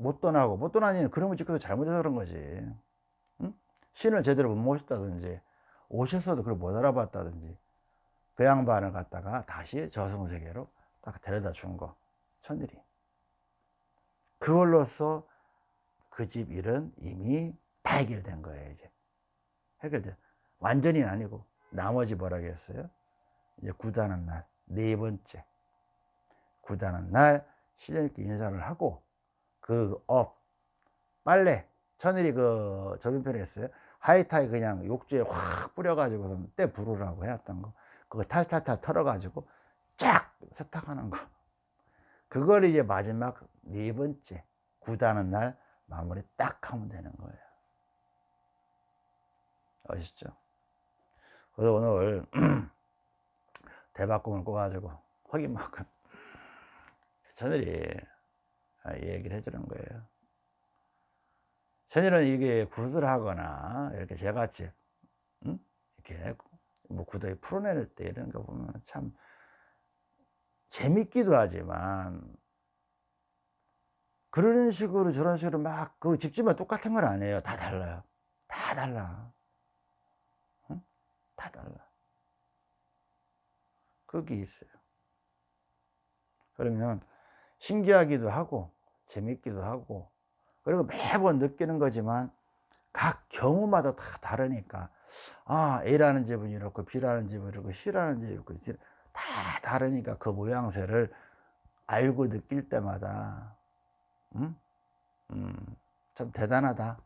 못 떠나고 못 떠나니 그러면 지금도 잘못해서 그런 거지. 응? 신을 제대로 못 모셨다든지 오셨어도 그걸 못 알아봤다든지 그 양반을 갖다가 다시 저승세계로 딱 데려다 준 거. 천일이. 그걸로써 그 집 일은 이미 다 해결된 거예요 이제. 해결돼. 완전히 아니고 나머지 뭐라겠어요? 이제 구다는 날네 번째. 구다는 날 신령께 인사를 하고 그 업 빨래 천일이 그 저변편에 했어요. 하이타이 그냥 욕조에 확 뿌려가지고 때 부르라고 해왔던 거. 그거 탈탈탈 털어가지고 쫙 세탁하는 거. 그걸 이제 마지막 네 번째 구다는 날 마무리 딱 하면 되는 거예요. 아시죠? 그래서 오늘 대박꿈을 꿔가지고 확인만큼 저들이 얘기를 해주는 거예요. 천일은 이게 굿을 하거나 이렇게 저같이 응? 이렇게 뭐 구더기 풀어낼 때 이런 거 보면 참 재밌기도 하지만 그런 식으로 저런 식으로 막 그 집집만 똑같은 건 아니에요. 다 달라요. 다 달라. 응? 다 달라. 그게 있어요. 그러면 신기하기도 하고 재밌기도 하고 그리고 매번 느끼는 거지만 각 경우마다 다 다르니까 아 A라는 집은 이렇고 B라는 집은 이렇고 C라는 집은 이렇고 다 다르니까 그 모양새를 알고 느낄 때마다 음? 음, 참 대단하다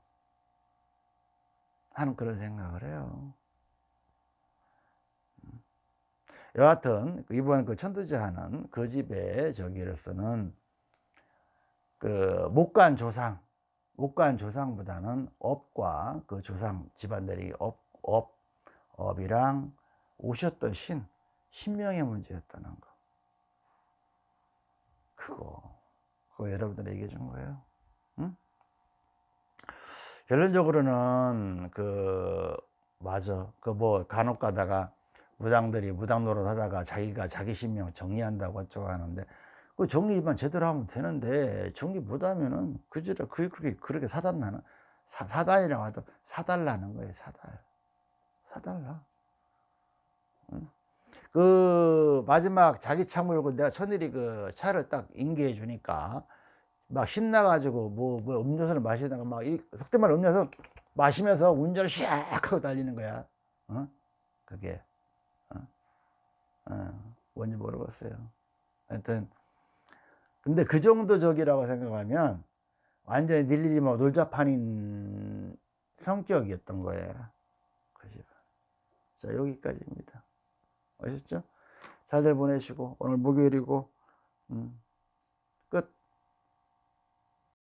하는 그런 생각을 해요 음. 여하튼 이번 그 천도제 하는 그 집의 저기로서는 그 목간 조상 목간 조상보다는 업과 그 조상 집안들이 업, 업, 업이랑 오셨던 신, 신명의 문제였다는 거. 그거, 그거 여러분들 얘기해 준 거예요. 응? 결론적으로는 그, 맞아. 그 뭐 간혹 가다가 무당들이 무당 노릇 하다가 자기가 자기 신명 정리한다고 어쩌고 하는데 그 정리만 제대로 하면 되는데 정리 못하면은 그지라 그게 그렇게 그렇게 사달라는 사, 사달이라고 하도 사달라는 거예요 사달 사달라 응? 그 마지막 자기 차 몰고 내가 천일이 그 차를 딱 인계해 주니까 막 신나가지고 뭐, 뭐 음료수를 마시다가 막 이 속대말 음료수 마시면서 운전을 샥 하고 달리는 거야 어? 그게 어? 어, 뭔지 모르겠어요 하여튼 근데 그 정도 적이라고 생각하면 완전히 닐일이 뭐 놀자판인 성격이었던 거예요. 그 집은. 자, 여기까지입니다. 아셨죠? 잘들 보내시고, 오늘 목요일이고, 음.